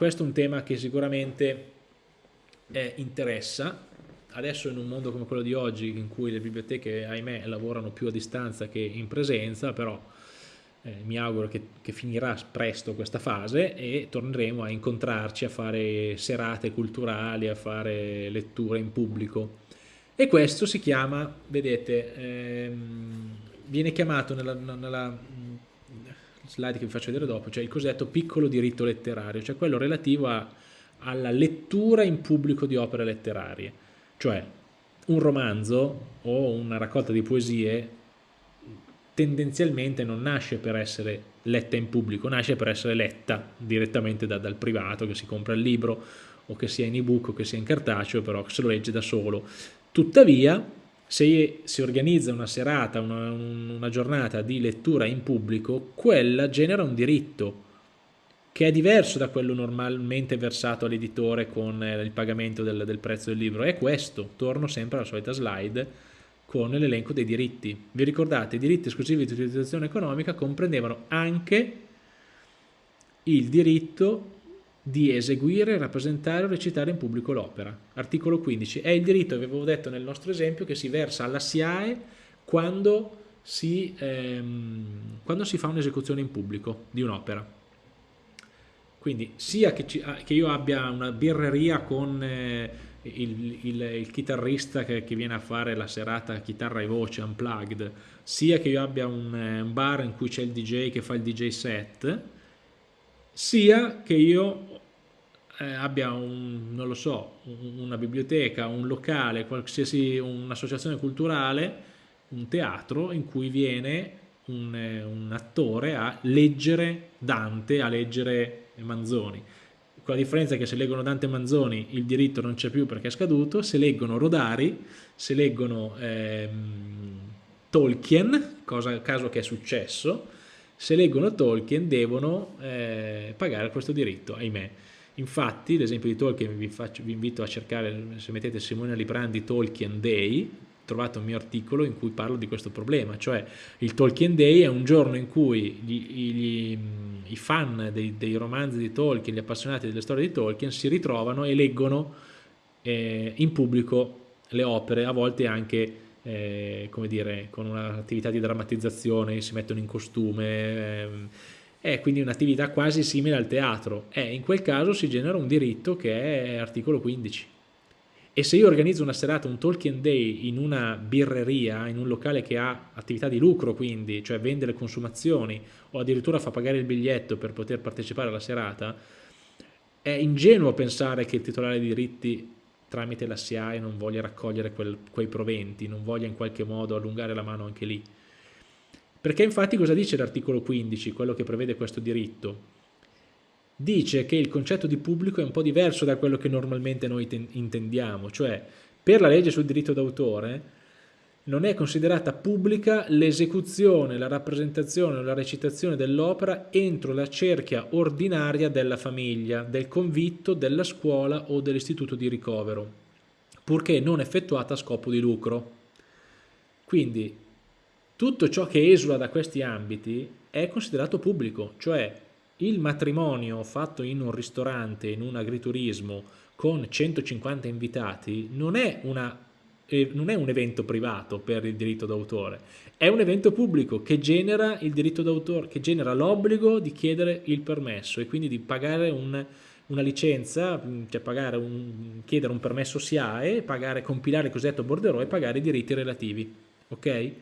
questo è un tema che sicuramente eh, interessa, adesso in un mondo come quello di oggi in cui le biblioteche ahimè lavorano più a distanza che in presenza però eh, mi auguro che, che, finirà presto questa fase e torneremo a incontrarci a fare serate culturali a fare letture in pubblico. E questo si chiama vedete ehm, viene chiamato nella, nella slide che vi faccio vedere dopo cioè il cosiddetto piccolo diritto letterario cioè quello relativo a, alla lettura in pubblico di opere letterarie cioè un romanzo o una raccolta di poesie tendenzialmente non nasce per essere letta in pubblico, nasce per essere letta direttamente da, dal privato che si compra il libro o che sia in ebook o che sia in cartaceo, però se lo legge da solo. Tuttavia, se si organizza una serata, una, una giornata di lettura in pubblico, quella genera un diritto che è diverso da quello normalmente versato all'editore con eh, il pagamento del, del, prezzo del libro. È questo, torno sempre alla solita slide, con l'elenco dei diritti. Vi ricordate, i diritti esclusivi di utilizzazione economica comprendevano anche il diritto di eseguire, rappresentare o recitare in pubblico l'opera. Articolo 15. È il diritto, avevo detto nel nostro esempio, che si versa alla SIAE quando si, ehm, quando si fa un'esecuzione in pubblico di un'opera. Quindi sia che, ci, che, io abbia una birreria con eh, il, il, il, chitarrista che, che, viene a fare la serata chitarra e voce unplugged, sia che io abbia un, eh, un bar in cui c'è il DJ che fa il DJ set, sia che io eh, abbia un, non lo so, una biblioteca, un locale, qualsiasi un'associazione culturale, un teatro in cui viene un, eh, un attore a leggere Dante, a leggere Manzoni. Con la differenza che se leggono Dante Manzoni il diritto non c'è più perché è scaduto, se leggono Rodari, se leggono ehm, Tolkien, cosa, caso che è successo, se leggono Tolkien devono eh, pagare questo diritto, ahimè. Infatti, l'esempio di Tolkien vi, faccio, vi, invito a cercare, se mettete Simone Librandi Tolkien Day, trovate un mio articolo in cui parlo di questo problema, cioè il Tolkien Day è un giorno in cui gli, gli, i fan dei, dei, romanzi di Tolkien, gli appassionati delle storie di Tolkien si ritrovano e leggono eh, in pubblico le opere, a volte anche eh, come dire, con un'attività di drammatizzazione, si mettono in costume, eh, è quindi un'attività quasi simile al teatro. E in quel caso si genera un diritto che è articolo 15 e se io organizzo una serata, un Tolkien Day in una birreria, in un locale che ha attività di lucro quindi, cioè vende le consumazioni o addirittura fa pagare il biglietto per poter partecipare alla serata, è ingenuo pensare che il titolare di diritti tramite la SIAE non voglia raccogliere quel, quei proventi, non voglia in qualche modo allungare la mano anche lì. Perché infatti cosa dice l'articolo 15, quello che prevede questo diritto? dice che il concetto di pubblico è un po' diverso da quello che normalmente noi intendiamo, cioè per la legge sul diritto d'autore non è considerata pubblica l'esecuzione, la rappresentazione o la recitazione dell'opera entro la cerchia ordinaria della famiglia, del convitto, della scuola o dell'istituto di ricovero, purché non effettuata a scopo di lucro. Quindi tutto ciò che esula da questi ambiti è considerato pubblico, cioè il matrimonio fatto in un ristorante, in un agriturismo, con 150 invitati, non è, una, non è un evento privato per il diritto d'autore, è un evento pubblico che genera il diritto d'autore, che genera l'obbligo di chiedere il permesso e quindi di pagare un, una licenza, cioè un, chiedere un permesso SIAE, pagare, compilare il cosiddetto borderò e pagare i diritti relativi. Ok?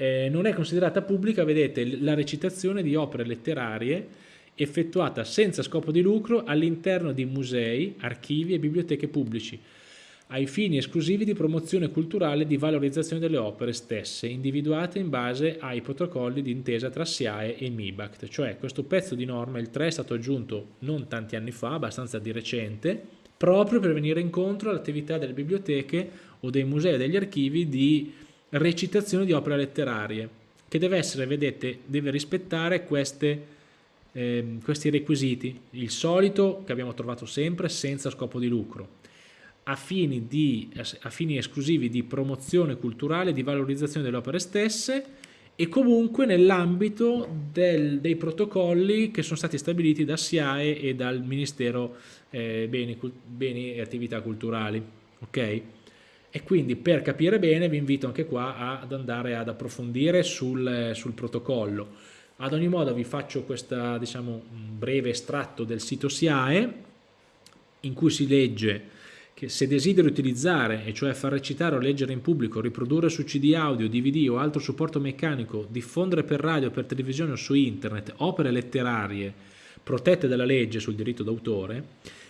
eh, non è considerata pubblica, vedete, la recitazione di opere letterarie effettuata senza scopo di lucro all'interno di musei, archivi e biblioteche pubblici, ai fini esclusivi di promozione culturale e di valorizzazione delle opere stesse, individuate in base ai protocolli di intesa tra SIAE e MIBACT. Cioè questo pezzo di norma, il 3, è stato aggiunto non tanti anni fa, abbastanza di recente, proprio per venire incontro all'attività delle biblioteche o dei musei e degli archivi di recitazione di opere letterarie, che deve essere, vedete, deve rispettare queste, eh, questi requisiti. Il solito, che abbiamo trovato sempre, senza scopo di lucro, a fini, di, a fini esclusivi di promozione culturale, di valorizzazione delle opere stesse e comunque nell'ambito dei protocolli che sono stati stabiliti da SIAE e dal Ministero eh, Beni, Beni, e Attività Culturali. Ok? E quindi per capire bene vi invito anche qua ad andare ad approfondire sul, sul protocollo. Ad ogni modo vi faccio questo diciamo, breve estratto del sito SIAE in cui si legge che se desideri utilizzare, e cioè far recitare o leggere in pubblico, riprodurre su CD audio, DVD o altro supporto meccanico, diffondere per radio, per televisione o su internet opere letterarie protette dalla legge sul diritto d'autore,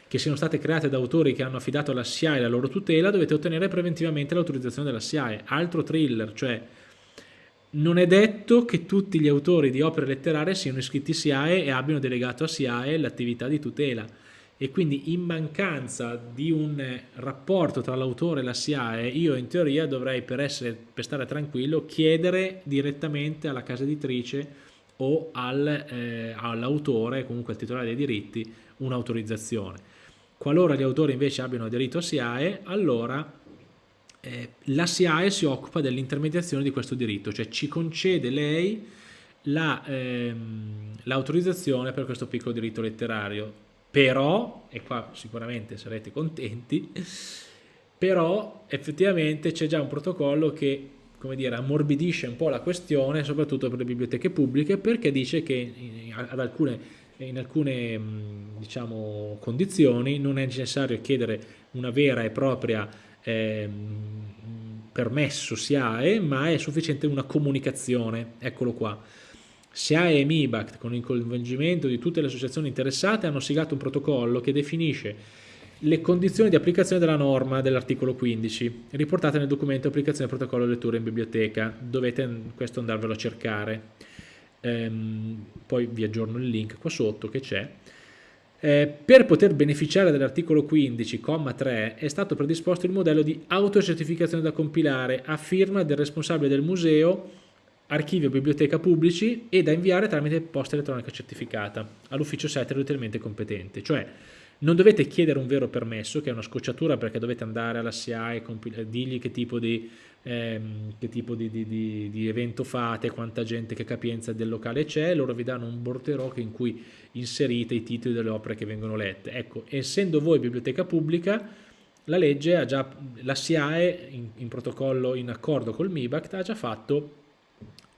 che siano state create da autori che hanno affidato alla SIAE la loro tutela, dovete ottenere preventivamente l'autorizzazione della SIAE. Altro thriller, cioè non è detto che tutti gli autori di opere letterarie siano iscritti SIAE e abbiano delegato a SIAE l'attività di tutela e quindi in mancanza di un rapporto tra l'autore e la SIAE io in teoria dovrei per, essere, per stare tranquillo chiedere direttamente alla casa editrice o al, eh, all'autore, comunque al titolare dei diritti, un'autorizzazione. Qualora gli autori invece abbiano aderito a SIAE, allora eh, la SIAE si occupa dell'intermediazione di questo diritto, cioè ci concede lei l'autorizzazione la, ehm, per questo piccolo diritto letterario però, e qua sicuramente sarete contenti, però effettivamente c'è già un protocollo che come dire, ammorbidisce un po' la questione, soprattutto per le biblioteche pubbliche, perché dice che ad alcune, in alcune diciamo, condizioni non è necessario chiedere una vera e propria eh, permesso SIAE, ma è sufficiente una comunicazione, eccolo qua SIAE e MIBACT, con il coinvolgimento di tutte le associazioni interessate, hanno siglato un protocollo che definisce le condizioni di applicazione della norma dell'articolo 15, riportate nel documento applicazione del protocollo lettura in biblioteca. Dovete questo andarvelo a cercare. Ehm, poi vi aggiorno il link qua sotto che c'è. Eh, per poter beneficiare dell'articolo 15,3 è stato predisposto il modello di autocertificazione da compilare a firma del responsabile del museo archivio biblioteca pubblici e da inviare tramite posta elettronica certificata all'ufficio site utilmente competente. Cioè non dovete chiedere un vero permesso, che è una scocciatura perché dovete andare alla SIA e dirgli che tipo di, ehm, che tipo di, di, di, evento fate, quanta gente, che capienza del locale c'è, loro vi danno un borderò in cui inserite i titoli delle opere che vengono lette. Ecco, essendo voi biblioteca pubblica, la legge ha già, la SIAE in, in protocollo in accordo col MIBACT ha già fatto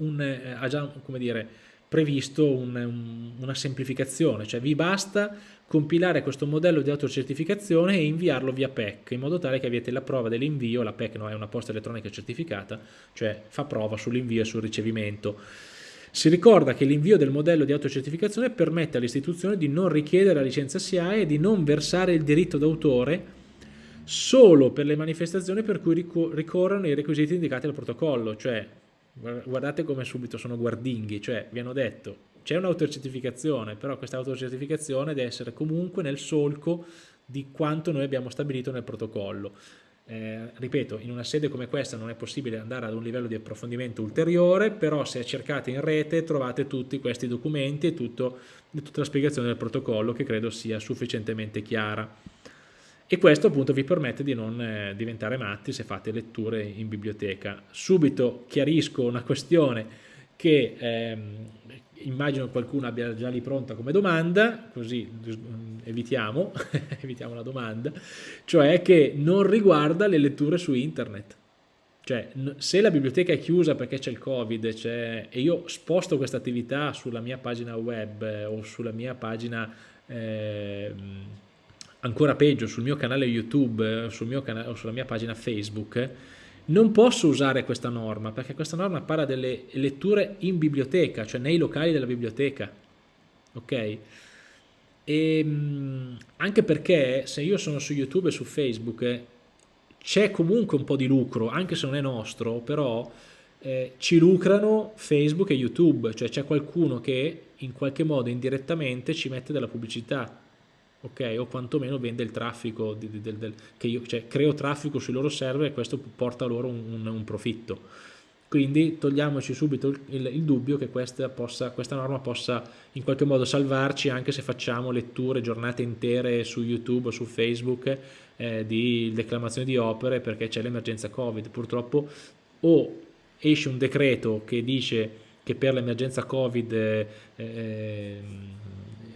un, eh, ha già come dire, previsto un, un, una semplificazione, cioè vi basta compilare questo modello di autocertificazione e inviarlo via PEC, in modo tale che avete la prova dell'invio, la PEC no, è una posta elettronica certificata, cioè fa prova sull'invio e sul ricevimento. Si ricorda che l'invio del modello di autocertificazione permette all'istituzione di non richiedere la licenza SIAE e di non versare il diritto d'autore solo per le manifestazioni per cui ricorrono i requisiti indicati dal protocollo, cioè guardate come subito sono guardinghi, cioè vi hanno detto c'è un'autocertificazione, però questa autocertificazione deve essere comunque nel solco di quanto noi abbiamo stabilito nel protocollo. Eh, ripeto, in una sede come questa non è possibile andare ad un livello di approfondimento ulteriore, però se cercate in rete trovate tutti questi documenti e tutto, tutta la spiegazione del protocollo che credo sia sufficientemente chiara e questo appunto vi permette di non eh, diventare matti se fate letture in biblioteca. Subito chiarisco una questione che ehm, immagino qualcuno abbia già lì pronta come domanda, così evitiamo, evitiamo la domanda, cioè che non riguarda le letture su internet. Cioè, se la biblioteca è chiusa perché c'è il Covid e io sposto questa attività sulla mia pagina web eh, o sulla mia pagina eh, ancora peggio sul mio canale YouTube sul mio canale, o sulla mia pagina Facebook, non posso usare questa norma perché questa norma parla delle letture in biblioteca, cioè nei locali della biblioteca. Ok? E, ehm, anche perché se io sono su YouTube e su Facebook c'è comunque un po' di lucro, anche se non è nostro, però eh, ci lucrano Facebook e YouTube, cioè c'è qualcuno che in qualche modo indirettamente ci mette della pubblicità ok? O quantomeno vende il traffico, di, del, del, che io cioè, creo traffico sui loro server e questo porta loro un, un, un profitto. Quindi togliamoci subito il, il, il dubbio che questa, possa, questa, norma possa in qualche modo salvarci anche se facciamo letture, giornate intere su YouTube o su Facebook eh, di declamazione di opere perché c'è l'emergenza Covid. Purtroppo o esce un decreto che dice che per l'emergenza Covid eh, eh,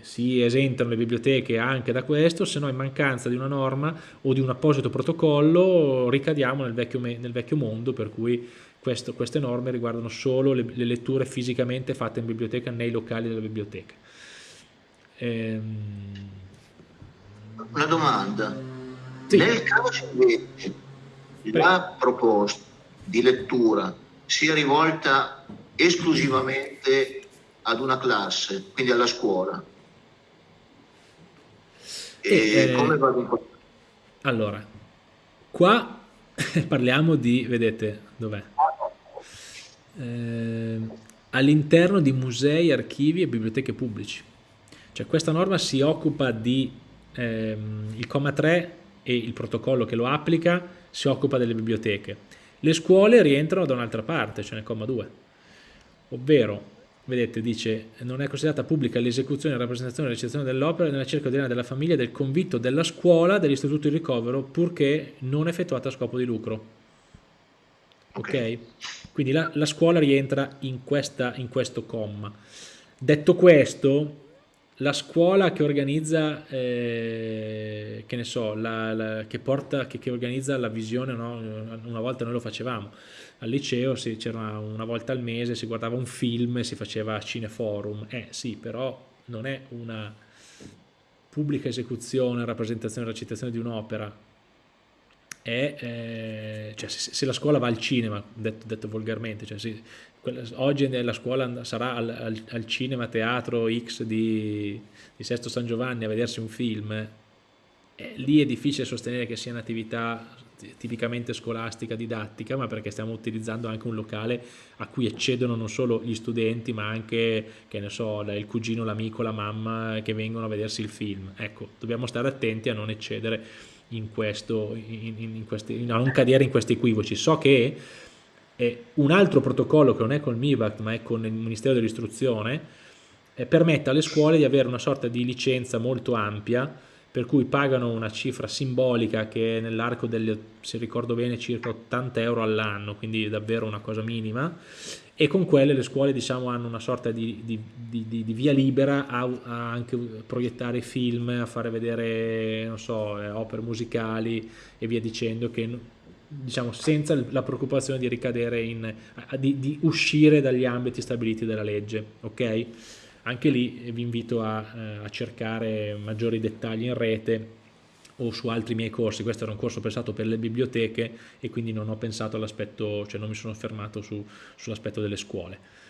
si esentano le biblioteche anche da questo, se no in mancanza di una norma o di un apposito protocollo ricadiamo nel vecchio, nel vecchio mondo per cui questo, queste norme riguardano solo le, le, letture fisicamente fatte in biblioteca nei locali della biblioteca. Ehm... Una domanda. Sì. Nel caso invece la proposta di lettura sia rivolta esclusivamente ad una classe, quindi alla scuola, e, eh, come va in Allora, qua parliamo di, vedete, dov'è? Eh, all'interno di musei, archivi e biblioteche pubblici. Cioè questa norma si occupa di, ehm, il comma 3 e il protocollo che lo applica si occupa delle biblioteche. Le scuole rientrano da un'altra parte, cioè nel comma 2, ovvero vedete dice non è considerata pubblica l'esecuzione, la rappresentazione e la recensione dell'opera nella cerca ordinaria della famiglia, del convitto, della scuola, dell'istituto di ricovero purché non effettuata a scopo di lucro. Ok, okay? quindi la, la, scuola rientra in, questa, in questo comma. Detto questo la scuola che organizza, eh, che ne so, la, la, che, porta, che, che, organizza la visione, no? una volta noi lo facevamo, al liceo c'era una volta al mese, si guardava un film e si faceva cineforum, eh sì, però non è una pubblica esecuzione, rappresentazione, recitazione di un'opera, è, eh, cioè se, se, la scuola va al cinema, detto, detto volgarmente, cioè se, oggi la scuola sarà al, al, al, cinema teatro X di, di, Sesto San Giovanni a vedersi un film, eh, lì è difficile sostenere che sia un'attività tipicamente scolastica, didattica, ma perché stiamo utilizzando anche un locale a cui accedono non solo gli studenti, ma anche, che ne so, il cugino, l'amico, la mamma che vengono a vedersi il film. Ecco, dobbiamo stare attenti a non eccedere in questo, in, in questi, a non cadere in questi equivoci. So che e un altro protocollo che non è col MIBACT ma è con il Ministero dell'Istruzione eh, permette alle scuole di avere una sorta di licenza molto ampia per cui pagano una cifra simbolica che nell'arco delle, se ricordo bene, circa 80 euro all'anno, quindi davvero una cosa minima, e con quelle le scuole diciamo, hanno una sorta di, di, di, di via libera a, a, anche proiettare film, a fare vedere so, eh, opere musicali e via dicendo che diciamo, senza la preoccupazione di ricadere in, di, uscire dagli ambiti stabiliti dalla legge, ok? Anche lì vi invito a, eh, a cercare maggiori dettagli in rete o su altri miei corsi, questo era un corso pensato per le biblioteche e quindi non ho pensato all'aspetto, cioè non mi sono fermato su, sull'aspetto delle scuole.